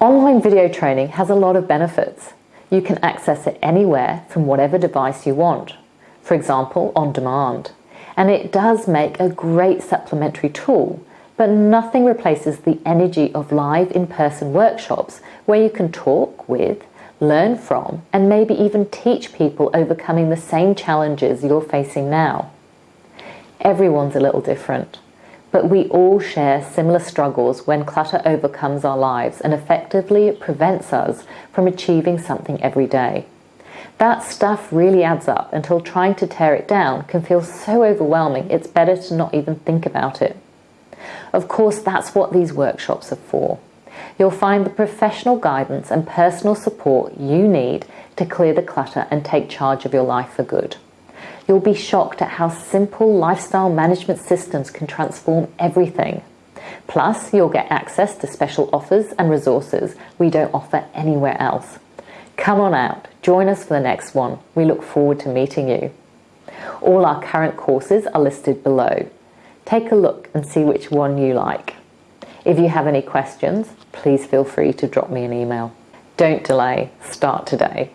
Online video training has a lot of benefits. You can access it anywhere from whatever device you want, for example, on demand. And it does make a great supplementary tool, but nothing replaces the energy of live in-person workshops where you can talk with, learn from, and maybe even teach people overcoming the same challenges you're facing now. Everyone's a little different but we all share similar struggles when clutter overcomes our lives and effectively prevents us from achieving something every day. That stuff really adds up until trying to tear it down can feel so overwhelming it's better to not even think about it. Of course, that's what these workshops are for. You'll find the professional guidance and personal support you need to clear the clutter and take charge of your life for good. You'll be shocked at how simple lifestyle management systems can transform everything. Plus, you'll get access to special offers and resources we don't offer anywhere else. Come on out, join us for the next one. We look forward to meeting you. All our current courses are listed below. Take a look and see which one you like. If you have any questions, please feel free to drop me an email. Don't delay, start today.